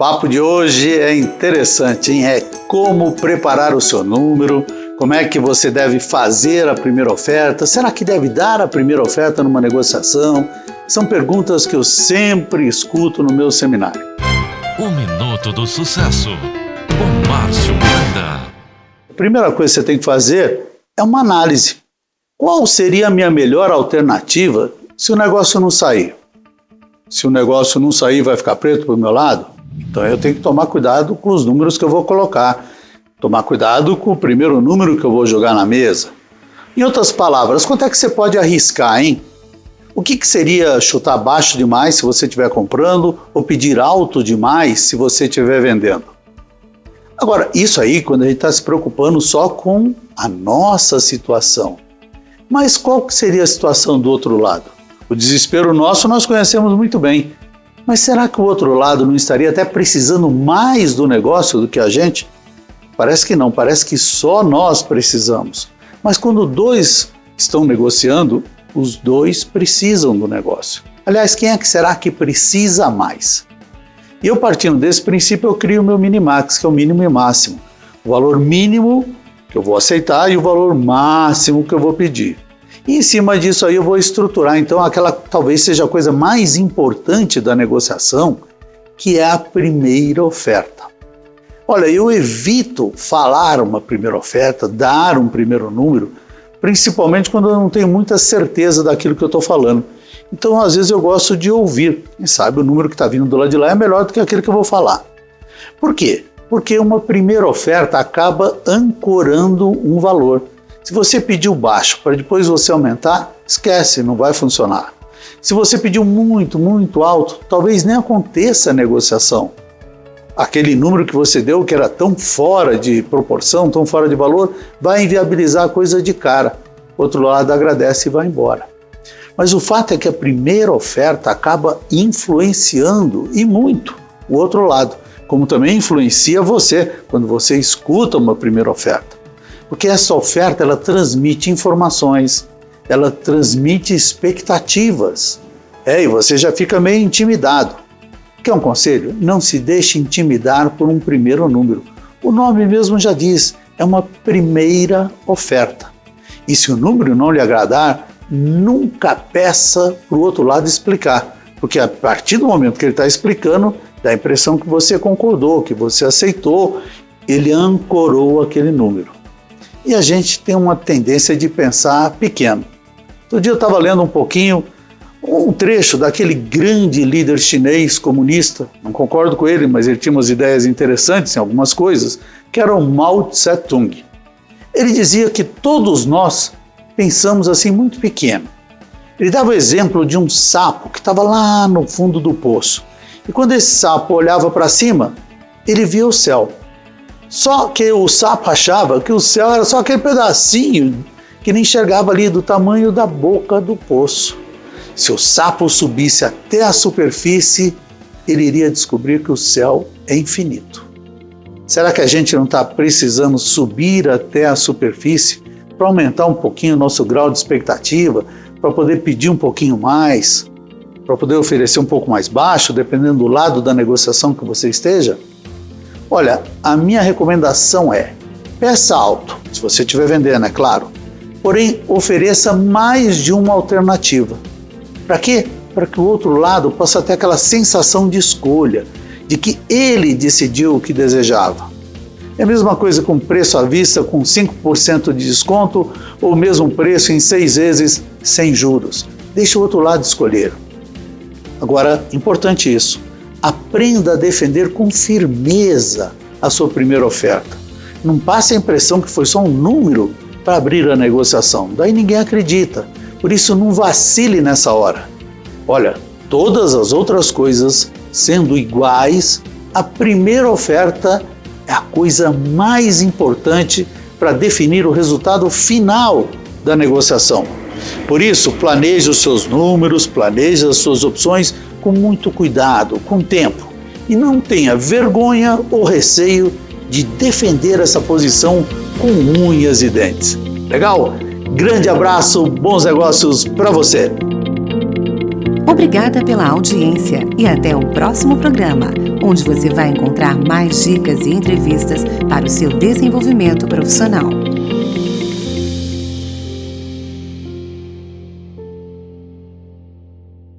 papo de hoje é interessante, hein? É como preparar o seu número, como é que você deve fazer a primeira oferta, será que deve dar a primeira oferta numa negociação? São perguntas que eu sempre escuto no meu seminário. O Minuto do Sucesso, com Márcio Miranda. A primeira coisa que você tem que fazer é uma análise. Qual seria a minha melhor alternativa se o negócio não sair? Se o negócio não sair, vai ficar preto para o meu lado? Então eu tenho que tomar cuidado com os números que eu vou colocar, tomar cuidado com o primeiro número que eu vou jogar na mesa. Em outras palavras, quanto é que você pode arriscar, hein? O que, que seria chutar baixo demais se você estiver comprando ou pedir alto demais se você estiver vendendo? Agora, isso aí quando a gente está se preocupando só com a nossa situação. Mas qual que seria a situação do outro lado? O desespero nosso nós conhecemos muito bem. Mas será que o outro lado não estaria até precisando mais do negócio do que a gente? Parece que não, parece que só nós precisamos. Mas quando dois estão negociando, os dois precisam do negócio. Aliás, quem é que será que precisa mais? E eu partindo desse princípio, eu crio o meu minimax, que é o mínimo e máximo. O valor mínimo que eu vou aceitar e o valor máximo que eu vou pedir. E em cima disso aí eu vou estruturar então aquela talvez seja a coisa mais importante da negociação, que é a primeira oferta. Olha, eu evito falar uma primeira oferta, dar um primeiro número, principalmente quando eu não tenho muita certeza daquilo que eu estou falando. Então, às vezes, eu gosto de ouvir. Quem sabe o número que está vindo do lado de lá é melhor do que aquele que eu vou falar. Por quê? Porque uma primeira oferta acaba ancorando um valor. Se você pediu baixo para depois você aumentar, esquece, não vai funcionar. Se você pediu muito, muito alto, talvez nem aconteça a negociação. Aquele número que você deu, que era tão fora de proporção, tão fora de valor, vai inviabilizar a coisa de cara. Outro lado agradece e vai embora. Mas o fato é que a primeira oferta acaba influenciando e muito o outro lado, como também influencia você quando você escuta uma primeira oferta. Porque essa oferta ela transmite informações, ela transmite expectativas. É, e você já fica meio intimidado. Quer um conselho? Não se deixe intimidar por um primeiro número. O nome mesmo já diz, é uma primeira oferta. E se o número não lhe agradar, nunca peça para o outro lado explicar, porque a partir do momento que ele está explicando, dá a impressão que você concordou, que você aceitou, ele ancorou aquele número e a gente tem uma tendência de pensar pequeno. Outro dia eu estava lendo um pouquinho um trecho daquele grande líder chinês comunista, não concordo com ele, mas ele tinha umas ideias interessantes em algumas coisas, que era o Mao Tse-tung. Ele dizia que todos nós pensamos assim muito pequeno. Ele dava o exemplo de um sapo que estava lá no fundo do poço. E quando esse sapo olhava para cima, ele via o céu. Só que o sapo achava que o céu era só aquele pedacinho que nem enxergava ali do tamanho da boca do poço. Se o sapo subisse até a superfície, ele iria descobrir que o céu é infinito. Será que a gente não está precisando subir até a superfície para aumentar um pouquinho o nosso grau de expectativa, para poder pedir um pouquinho mais, para poder oferecer um pouco mais baixo, dependendo do lado da negociação que você esteja? Olha, a minha recomendação é peça alto, se você estiver vendendo, é claro. Porém, ofereça mais de uma alternativa. Para quê? Para que o outro lado possa ter aquela sensação de escolha, de que ele decidiu o que desejava. É a mesma coisa com preço à vista com 5% de desconto ou mesmo preço em seis vezes sem juros. Deixe o outro lado escolher. Agora, importante isso, aprenda a defender com firmeza a sua primeira oferta. Não passe a impressão que foi só um número para abrir a negociação, daí ninguém acredita. Por isso, não vacile nessa hora. Olha, todas as outras coisas sendo iguais, a primeira oferta é a coisa mais importante para definir o resultado final da negociação. Por isso, planeje os seus números, planeje as suas opções com muito cuidado, com tempo. E não tenha vergonha ou receio de defender essa posição com unhas e dentes. Legal? Grande abraço, bons negócios para você! Obrigada pela audiência e até o próximo programa, onde você vai encontrar mais dicas e entrevistas para o seu desenvolvimento profissional.